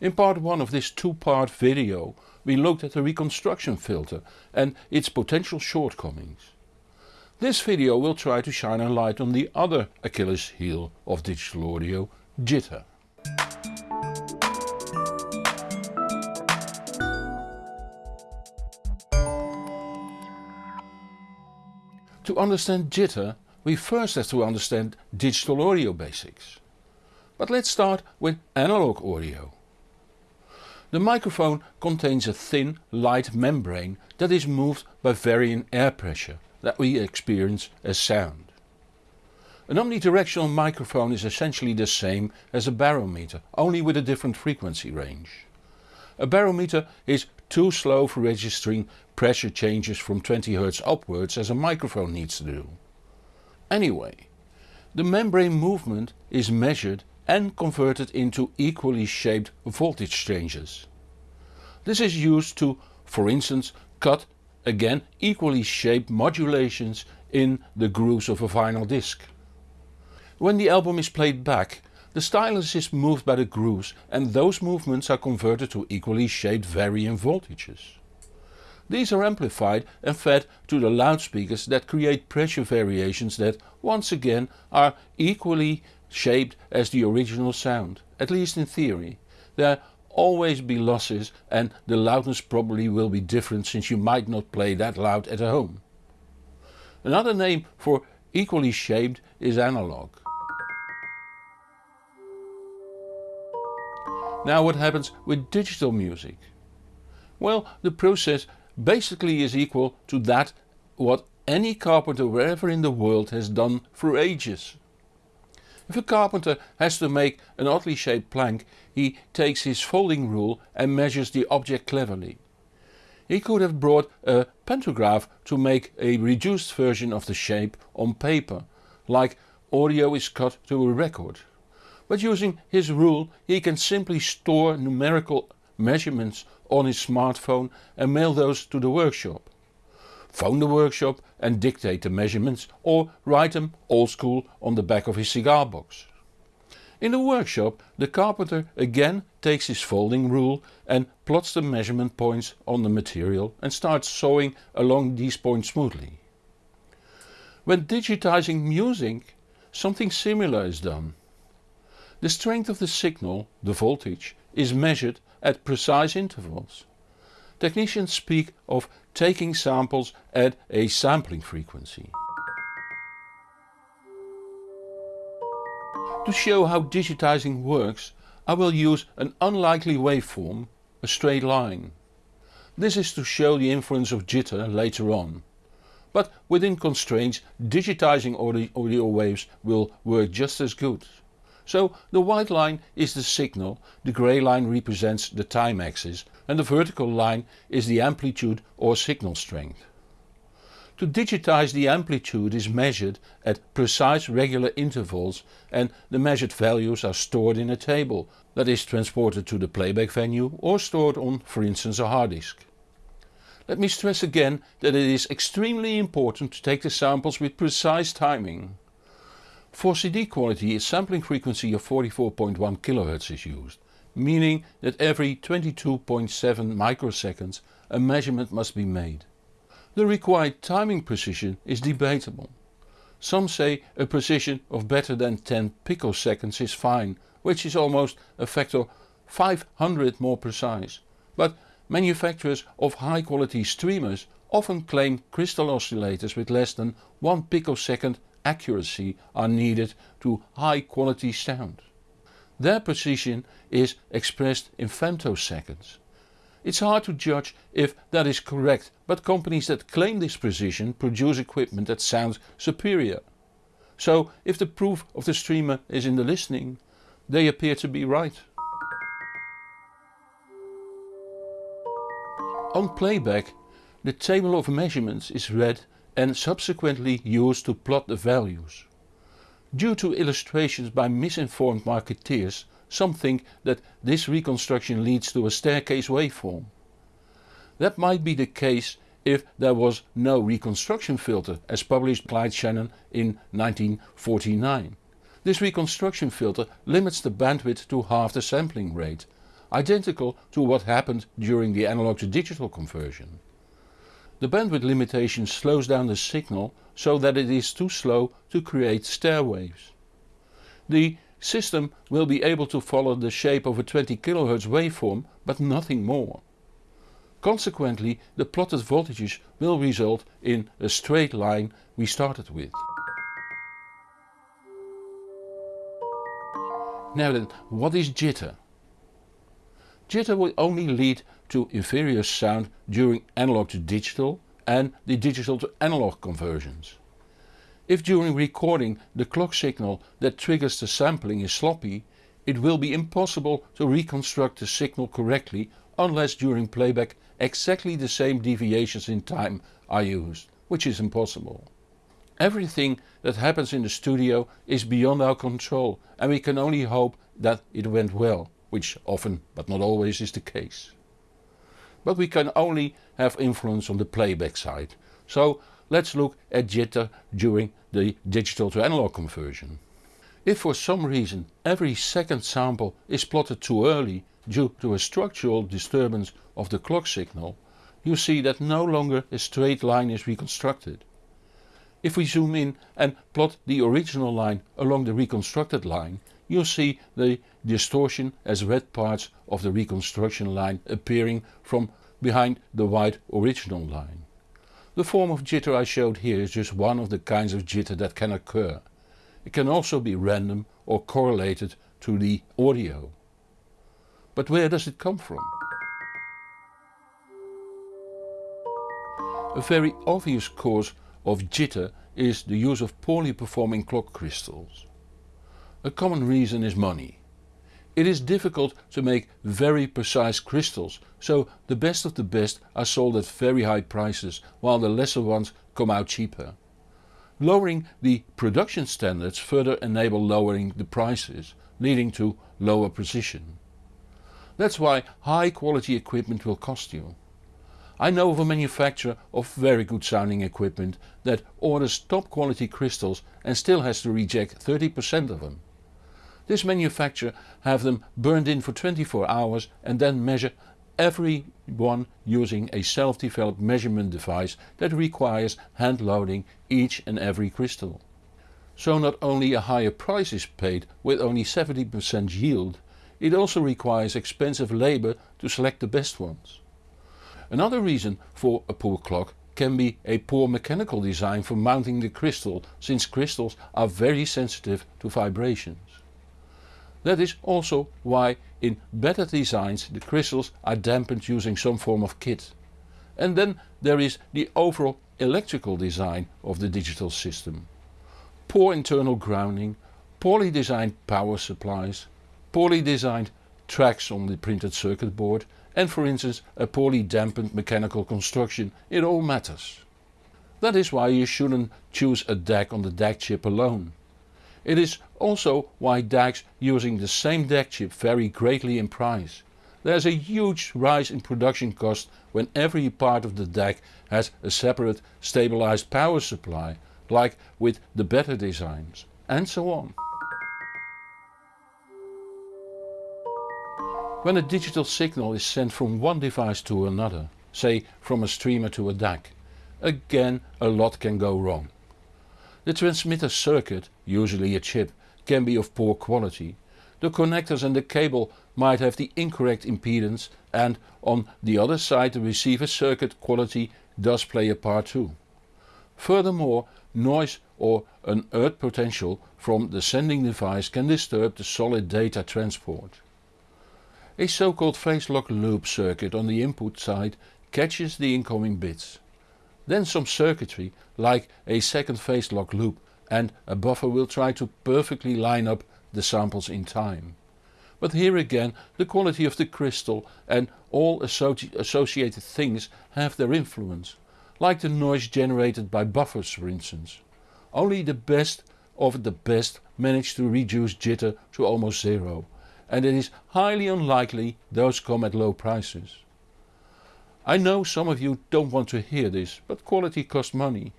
In part 1 of this two-part video we looked at the reconstruction filter and its potential shortcomings. This video will try to shine a light on the other Achilles heel of digital audio, jitter. To understand jitter we first have to understand digital audio basics. But let's start with analog audio. The microphone contains a thin, light membrane that is moved by varying air pressure that we experience as sound. An omnidirectional microphone is essentially the same as a barometer, only with a different frequency range. A barometer is too slow for registering pressure changes from 20 Hz upwards as a microphone needs to do. Anyway, the membrane movement is measured and converted into equally shaped voltage changes. This is used to, for instance, cut again equally shaped modulations in the grooves of a vinyl disc. When the album is played back, the stylus is moved by the grooves and those movements are converted to equally shaped varying voltages. These are amplified and fed to the loudspeakers that create pressure variations that, once again, are equally shaped as the original sound, at least in theory. There always be losses and the loudness probably will be different since you might not play that loud at home. Another name for equally shaped is analog. Now what happens with digital music? Well, the process basically is equal to that what any carpenter wherever in the world has done for ages. If a carpenter has to make an oddly shaped plank he takes his folding rule and measures the object cleverly. He could have brought a pantograph to make a reduced version of the shape on paper, like audio is cut to a record. But using his rule he can simply store numerical measurements on his smartphone and mail those to the workshop. Phone the workshop and dictate the measurements or write them old school on the back of his cigar box. In the workshop the carpenter again takes his folding rule and plots the measurement points on the material and starts sawing along these points smoothly. When digitizing music something similar is done. The strength of the signal, the voltage, is measured at precise intervals. Technicians speak of taking samples at a sampling frequency. To show how digitizing works I will use an unlikely waveform, a straight line. This is to show the influence of jitter later on. But within constraints digitizing audio waves will work just as good. So the white line is the signal, the grey line represents the time axis and the vertical line is the amplitude or signal strength. To digitize the amplitude is measured at precise regular intervals and the measured values are stored in a table that is transported to the playback venue or stored on for instance a hard disk. Let me stress again that it is extremely important to take the samples with precise timing. For CD quality a sampling frequency of 44.1 kHz is used, meaning that every 22.7 microseconds a measurement must be made. The required timing precision is debatable. Some say a precision of better than 10 picoseconds is fine, which is almost a factor 500 more precise, but manufacturers of high quality streamers often claim crystal oscillators with less than 1 picosecond accuracy are needed to high quality sound. Their precision is expressed in femtoseconds. It's hard to judge if that is correct but companies that claim this precision produce equipment that sounds superior. So if the proof of the streamer is in the listening, they appear to be right. On playback the table of measurements is read and subsequently used to plot the values. Due to illustrations by misinformed marketeers some think that this reconstruction leads to a staircase waveform. That might be the case if there was no reconstruction filter as published by Claude Shannon in 1949. This reconstruction filter limits the bandwidth to half the sampling rate. identical to what happened during the analog to digital conversion. The bandwidth limitation slows down the signal so that it is too slow to create stair waves. The system will be able to follow the shape of a 20 kHz waveform but nothing more. Consequently the plotted voltages will result in a straight line we started with. Now then, what is jitter? Jitter will only lead to inferior sound during analog to digital and the digital to analog conversions. If during recording the clock signal that triggers the sampling is sloppy, it will be impossible to reconstruct the signal correctly unless during playback exactly the same deviations in time are used, which is impossible. Everything that happens in the studio is beyond our control and we can only hope that it went well, which often but not always is the case. But we can only have influence on the playback side, so let's look at jitter during the digital to analog conversion. If for some reason every second sample is plotted too early due to a structural disturbance of the clock signal, you see that no longer a straight line is reconstructed. If we zoom in and plot the original line along the reconstructed line, you'll see the distortion as red parts of the reconstruction line appearing from behind the white original line. The form of jitter I showed here is just one of the kinds of jitter that can occur. It can also be random or correlated to the audio. But where does it come from? A very obvious cause of jitter is the use of poorly performing clock crystals. A common reason is money. It is difficult to make very precise crystals, so the best of the best are sold at very high prices while the lesser ones come out cheaper. Lowering the production standards further enable lowering the prices, leading to lower precision. That's why high quality equipment will cost you. I know of a manufacturer of very good sounding equipment that orders top quality crystals and still has to reject 30% of them. This manufacturer have them burned in for 24 hours and then measure every one using a self-developed measurement device that requires hand loading each and every crystal. So not only a higher price is paid with only 70% yield, it also requires expensive labour to select the best ones. Another reason for a poor clock can be a poor mechanical design for mounting the crystal since crystals are very sensitive to vibrations. That is also why in better designs the crystals are dampened using some form of kit. And then there is the overall electrical design of the digital system. Poor internal grounding, poorly designed power supplies, poorly designed tracks on the printed circuit board and for instance a poorly dampened mechanical construction, it all matters. That is why you shouldn't choose a DAC on the DAC chip alone. It is also why DACs using the same DAC chip vary greatly in price. There is a huge rise in production cost when every part of the DAC has a separate stabilized power supply, like with the better designs, and so on. When a digital signal is sent from one device to another, say from a streamer to a DAC, again a lot can go wrong. The transmitter circuit, usually a chip, can be of poor quality. The connectors and the cable might have the incorrect impedance and on the other side the receiver circuit quality does play a part too. Furthermore, noise or an earth potential from the sending device can disturb the solid data transport. A so-called phase lock loop circuit on the input side catches the incoming bits. Then some circuitry like a second phase lock loop and a buffer will try to perfectly line up the samples in time. But here again the quality of the crystal and all associ associated things have their influence, like the noise generated by buffers for instance. Only the best of the best manage to reduce jitter to almost zero and it is highly unlikely those come at low prices. I know some of you don't want to hear this, but quality costs money.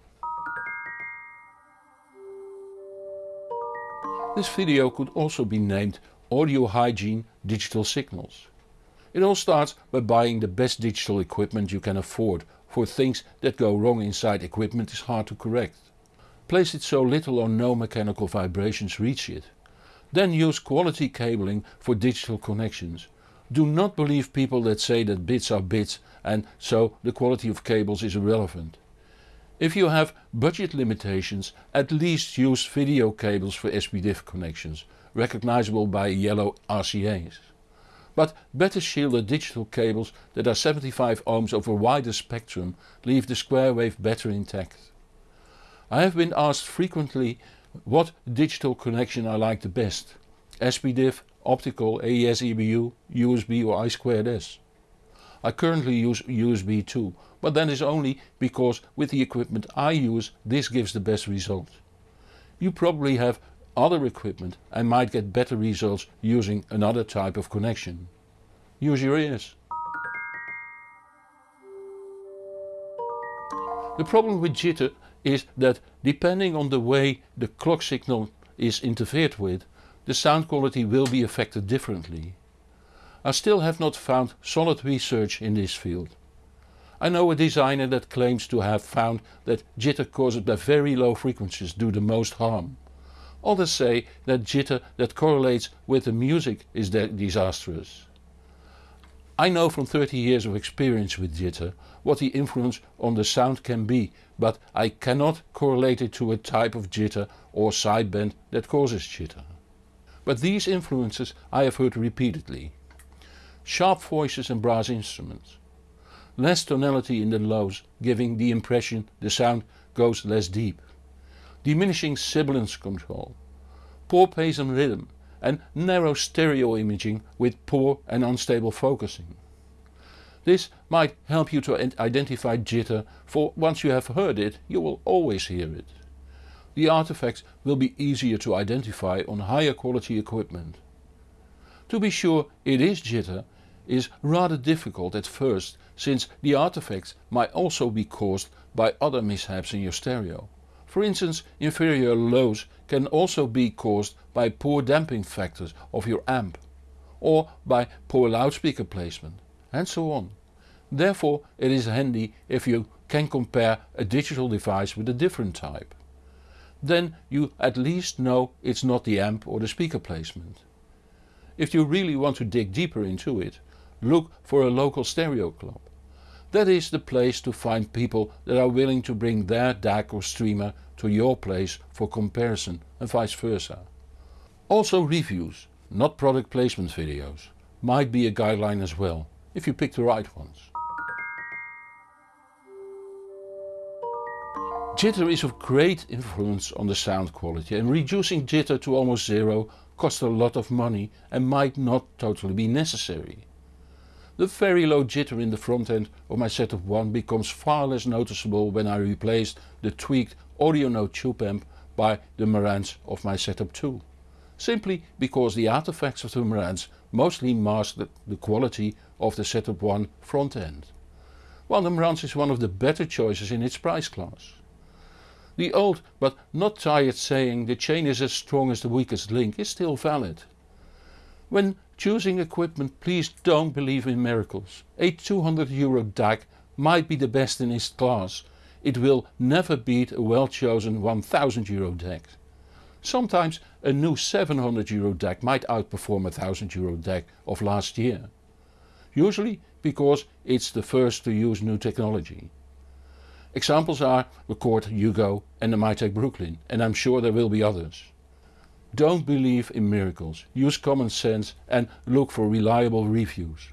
This video could also be named Audio Hygiene Digital Signals. It all starts by buying the best digital equipment you can afford for things that go wrong inside equipment is hard to correct. Place it so little or no mechanical vibrations reach it. Then use quality cabling for digital connections. Do not believe people that say that bits are bits and so the quality of cables is irrelevant. If you have budget limitations at least use video cables for SPDIF connections, recognizable by yellow RCA's. But better shielded digital cables that are 75 ohms over a wider spectrum leave the square wave better intact. I have been asked frequently what digital connection I like the best, SPDIF, optical, AES EBU, USB or I2S. I currently use USB 2, but that is only because with the equipment I use this gives the best result. You probably have other equipment and might get better results using another type of connection. Use your ears. The problem with jitter is that depending on the way the clock signal is interfered with, the sound quality will be affected differently. I still have not found solid research in this field. I know a designer that claims to have found that jitter caused by very low frequencies do the most harm. Others say that jitter that correlates with the music is disastrous. I know from 30 years of experience with jitter what the influence on the sound can be, but I cannot correlate it to a type of jitter or sideband that causes jitter. But these influences I have heard repeatedly. Sharp voices and brass instruments. Less tonality in the lows giving the impression the sound goes less deep diminishing sibilance control, poor pace and rhythm and narrow stereo imaging with poor and unstable focusing. This might help you to identify jitter for once you have heard it you will always hear it. The artifacts will be easier to identify on higher quality equipment. To be sure it is jitter is rather difficult at first since the artifacts might also be caused by other mishaps in your stereo. For instance inferior lows can also be caused by poor damping factors of your amp or by poor loudspeaker placement and so on. Therefore it is handy if you can compare a digital device with a different type. Then you at least know it's not the amp or the speaker placement. If you really want to dig deeper into it, look for a local stereo club. That is the place to find people that are willing to bring their DAC or streamer to your place for comparison and vice versa. Also reviews, not product placement videos, might be a guideline as well, if you pick the right ones. Jitter is of great influence on the sound quality and reducing jitter to almost zero costs a lot of money and might not totally be necessary. The very low jitter in the front end of my setup 1 becomes far less noticeable when I replace the tweaked Audionote tube amp by the Marantz of my setup 2. Simply because the artifacts of the Marantz mostly mask the, quality of the setup 1 front end. While the Marantz is one of the better choices in its price class. The old but not tired saying the chain is as strong as the weakest link is still valid. When choosing equipment please don't believe in miracles. A 200 euro DAC might be the best in its class. It will never beat a well chosen 1000 euro DAC. Sometimes a new 700 euro DAC might outperform a 1000 euro DAC of last year. Usually because it's the first to use new technology. Examples are the Chord Hugo and the Mytek Brooklyn and I'm sure there will be others. Don't believe in miracles, use common sense and look for reliable reviews.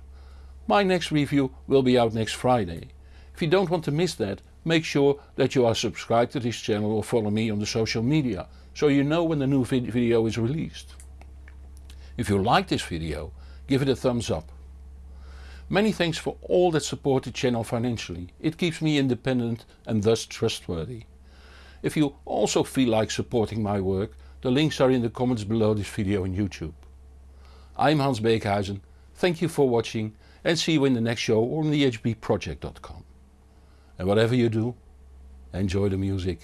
My next review will be out next Friday. If you don't want to miss that, make sure that you are subscribed to this channel or follow me on the social media, so you know when the new vid video is released. If you like this video, give it a thumbs up. Many thanks for all that support the channel financially, it keeps me independent and thus trustworthy. If you also feel like supporting my work, the links are in the comments below this video on YouTube. I'm Hans Beekhuizen, thank you for watching and see you in the next show on thehbproject.com. And whatever you do, enjoy the music.